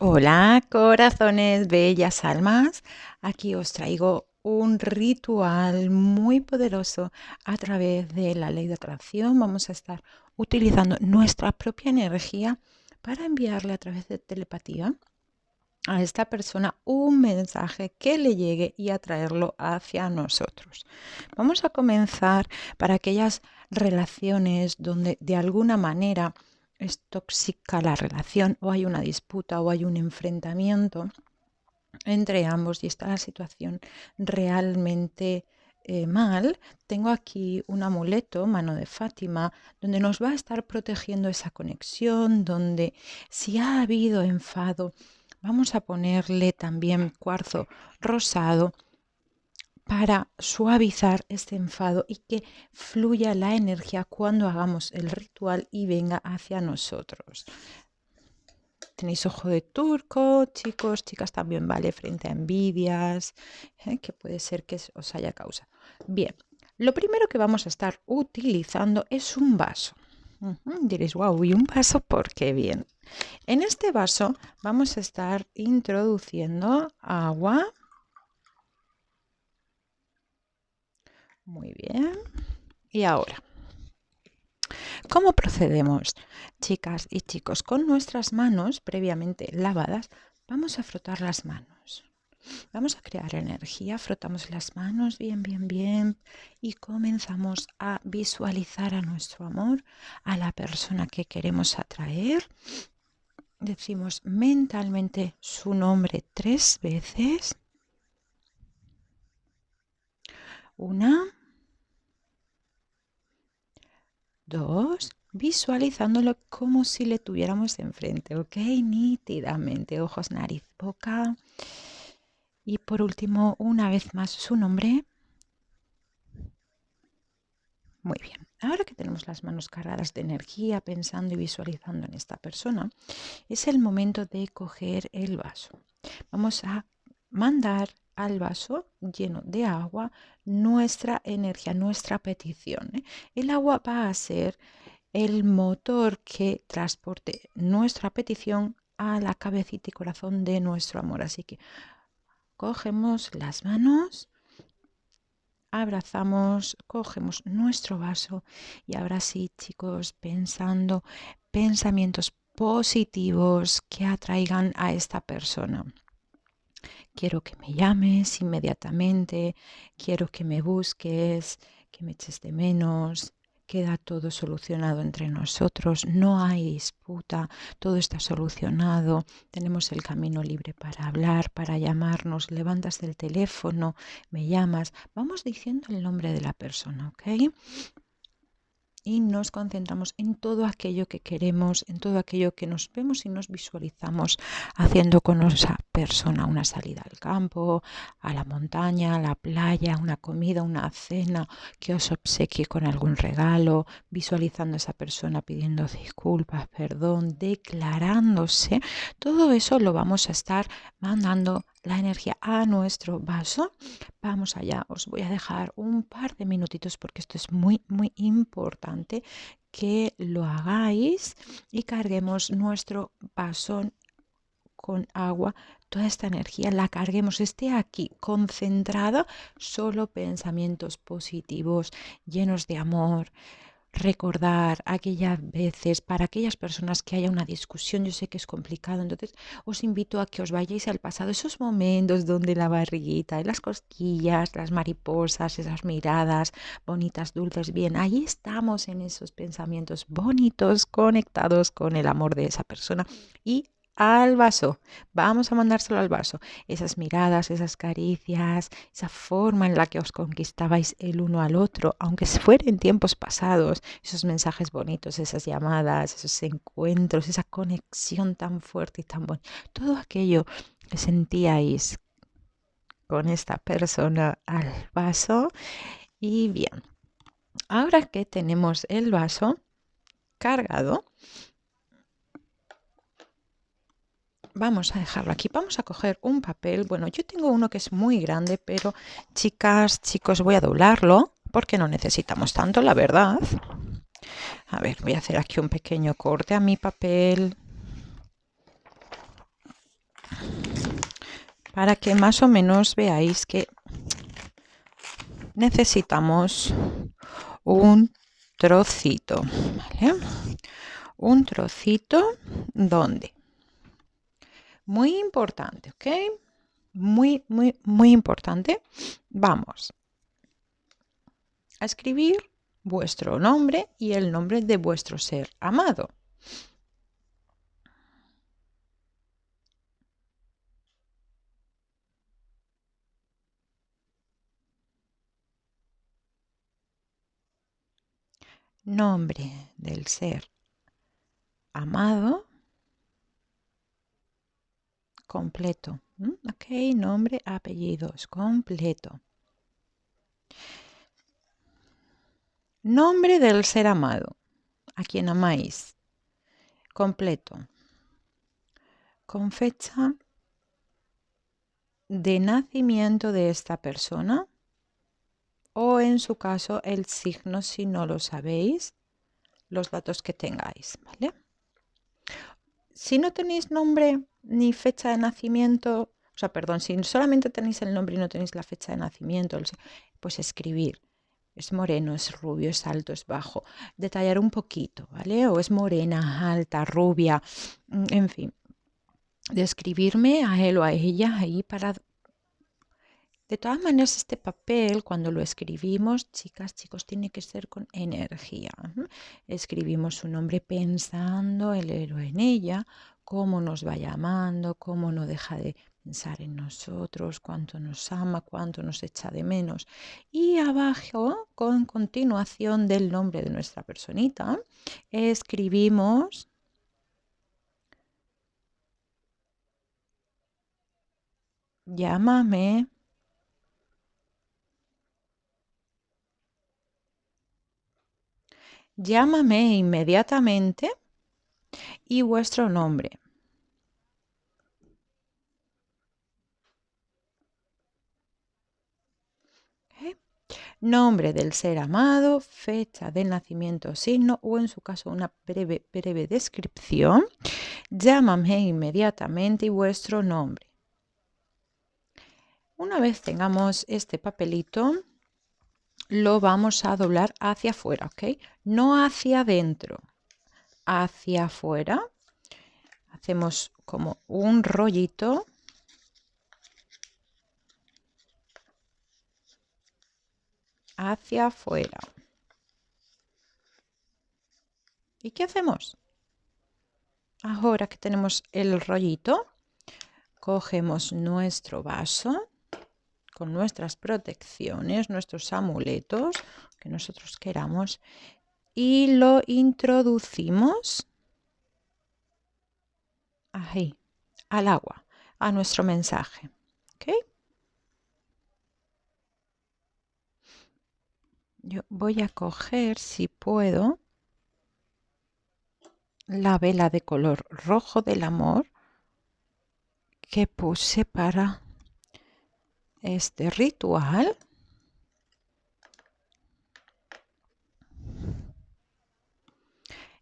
Hola, corazones, bellas almas. Aquí os traigo un ritual muy poderoso a través de la ley de atracción. Vamos a estar utilizando nuestra propia energía para enviarle a través de telepatía a esta persona un mensaje que le llegue y atraerlo hacia nosotros. Vamos a comenzar para aquellas relaciones donde de alguna manera es tóxica la relación o hay una disputa o hay un enfrentamiento entre ambos y está la situación realmente eh, mal, tengo aquí un amuleto, mano de Fátima, donde nos va a estar protegiendo esa conexión, donde si ha habido enfado, vamos a ponerle también cuarzo rosado para suavizar este enfado y que fluya la energía cuando hagamos el ritual y venga hacia nosotros. Tenéis ojo de turco, chicos, chicas también vale frente a envidias, ¿eh? que puede ser que os haya causado. Bien, lo primero que vamos a estar utilizando es un vaso. Diréis, wow, ¿y un vaso por qué? Bien. En este vaso vamos a estar introduciendo agua Muy bien. Y ahora, ¿cómo procedemos, chicas y chicos? Con nuestras manos previamente lavadas, vamos a frotar las manos. Vamos a crear energía, frotamos las manos bien, bien, bien y comenzamos a visualizar a nuestro amor, a la persona que queremos atraer. Decimos mentalmente su nombre tres veces. Una, Dos, visualizándolo como si le tuviéramos enfrente, ¿ok? Nítidamente, ojos, nariz, boca. Y por último, una vez más, su nombre. Muy bien. Ahora que tenemos las manos cargadas de energía, pensando y visualizando en esta persona, es el momento de coger el vaso. Vamos a mandar al vaso lleno de agua nuestra energía, nuestra petición. ¿eh? El agua va a ser el motor que transporte nuestra petición a la cabecita y corazón de nuestro amor. Así que cogemos las manos, abrazamos, cogemos nuestro vaso y ahora sí, chicos, pensando pensamientos positivos que atraigan a esta persona. Quiero que me llames inmediatamente, quiero que me busques, que me eches de menos, queda todo solucionado entre nosotros, no hay disputa, todo está solucionado, tenemos el camino libre para hablar, para llamarnos, levantas el teléfono, me llamas, vamos diciendo el nombre de la persona, ¿ok? Y nos concentramos en todo aquello que queremos, en todo aquello que nos vemos y nos visualizamos haciendo con esa persona una salida al campo, a la montaña, a la playa, una comida, una cena, que os obsequie con algún regalo, visualizando a esa persona pidiendo disculpas, perdón, declarándose. Todo eso lo vamos a estar mandando la energía a nuestro vaso. Vamos allá, os voy a dejar un par de minutitos porque esto es muy, muy importante que lo hagáis y carguemos nuestro vaso con agua, toda esta energía la carguemos, esté aquí concentrada, solo pensamientos positivos, llenos de amor, recordar aquellas veces, para aquellas personas que haya una discusión, yo sé que es complicado, entonces os invito a que os vayáis al pasado, esos momentos donde la barriguita, las cosquillas, las mariposas, esas miradas bonitas, dulces, bien, ahí estamos en esos pensamientos bonitos, conectados con el amor de esa persona y al vaso. Vamos a mandárselo al vaso. Esas miradas, esas caricias, esa forma en la que os conquistabais el uno al otro, aunque fuera en tiempos pasados, esos mensajes bonitos, esas llamadas, esos encuentros, esa conexión tan fuerte y tan bonita. Todo aquello que sentíais con esta persona al vaso. Y bien, ahora que tenemos el vaso cargado, vamos a dejarlo aquí. Vamos a coger un papel. Bueno, yo tengo uno que es muy grande, pero chicas, chicos, voy a doblarlo porque no necesitamos tanto, la verdad. A ver, voy a hacer aquí un pequeño corte a mi papel. para que más o menos veáis que necesitamos un trocito, Un trocito donde. Muy importante, ¿ok? Muy, muy, muy importante. Vamos a escribir vuestro nombre y el nombre de vuestro ser amado. Nombre del ser amado completo. Ok, nombre, apellidos, completo. Nombre del ser amado, a quien amáis, completo, con fecha de nacimiento de esta persona o en su caso el signo si no lo sabéis, los datos que tengáis, ¿vale? Si no tenéis nombre ni fecha de nacimiento, o sea, perdón, si solamente tenéis el nombre y no tenéis la fecha de nacimiento, pues escribir es moreno, es rubio, es alto, es bajo. Detallar un poquito, ¿vale? O es morena, alta, rubia, mm, en fin. Describirme a él o a ella ahí para... De todas maneras, este papel, cuando lo escribimos, chicas, chicos, tiene que ser con energía. Escribimos su nombre pensando el héroe en ella, cómo nos va llamando, cómo no deja de pensar en nosotros, cuánto nos ama, cuánto nos echa de menos. Y abajo, con continuación del nombre de nuestra personita, escribimos llámame. Llámame inmediatamente y vuestro nombre. nombre del ser amado, fecha de nacimiento, signo o en su caso una breve, breve descripción. Llámame inmediatamente y vuestro nombre. Una vez tengamos este papelito, lo vamos a doblar hacia afuera, ¿ok? No hacia adentro, hacia afuera. Hacemos como un rollito hacia afuera. ¿Y qué hacemos? Ahora que tenemos el rollito, cogemos nuestro vaso con nuestras protecciones, nuestros amuletos que nosotros queramos y lo introducimos ahí, al agua, a nuestro mensaje. ¿okay? Yo voy a coger, si puedo, la vela de color rojo del amor que puse para este ritual.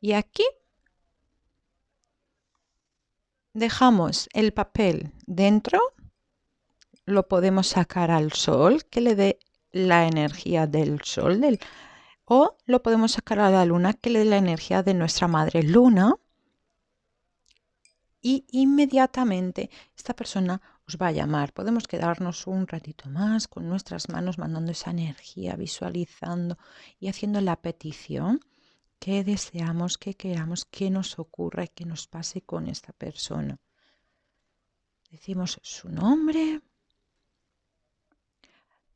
Y aquí dejamos el papel dentro, lo podemos sacar al sol que le dé la energía del sol del, o lo podemos sacar a la luna que le dé la energía de nuestra madre luna y inmediatamente esta persona os va a llamar. Podemos quedarnos un ratito más con nuestras manos mandando esa energía, visualizando y haciendo la petición que deseamos, que queramos, que nos ocurra y que nos pase con esta persona. Decimos su nombre,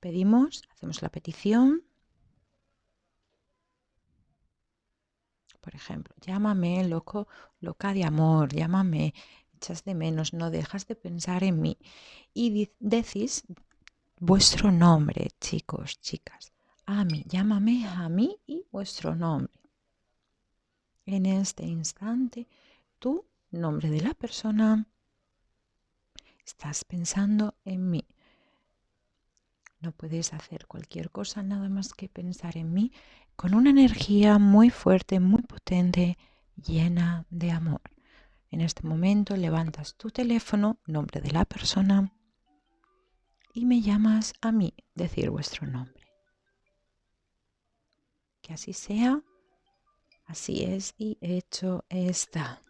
Pedimos, hacemos la petición. Por ejemplo, llámame loco, loca de amor, llámame, echas de menos, no dejas de pensar en mí. Y decís vuestro nombre, chicos, chicas. A mí, llámame a mí y vuestro nombre. En este instante, tu nombre de la persona, estás pensando en mí. No puedes hacer cualquier cosa nada más que pensar en mí con una energía muy fuerte, muy potente, llena de amor. En este momento levantas tu teléfono, nombre de la persona, y me llamas a mí decir vuestro nombre. Que así sea, así es y hecho está.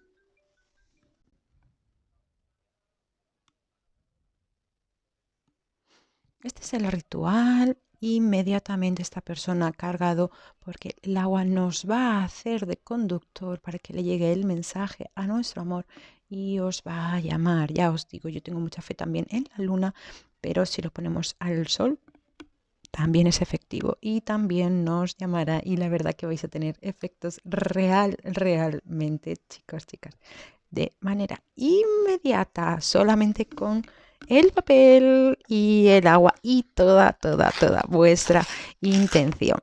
Este es el ritual. Inmediatamente esta persona ha cargado porque el agua nos va a hacer de conductor para que le llegue el mensaje a nuestro amor y os va a llamar. Ya os digo, yo tengo mucha fe también en la luna, pero si lo ponemos al sol, también es efectivo y también nos llamará y la verdad que vais a tener efectos real, realmente, chicos, chicas, de manera inmediata, solamente con el papel y el agua y toda, toda, toda vuestra intención.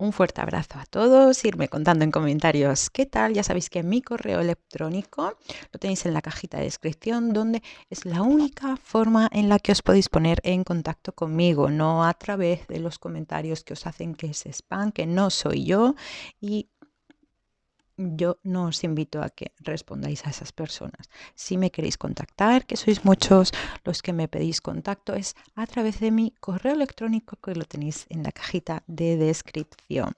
Un fuerte abrazo a todos, irme contando en comentarios qué tal. Ya sabéis que mi correo electrónico lo tenéis en la cajita de descripción, donde es la única forma en la que os podéis poner en contacto conmigo, no a través de los comentarios que os hacen que se spam, que no soy yo. Y yo no os invito a que respondáis a esas personas. Si me queréis contactar, que sois muchos los que me pedís contacto, es a través de mi correo electrónico que lo tenéis en la cajita de descripción.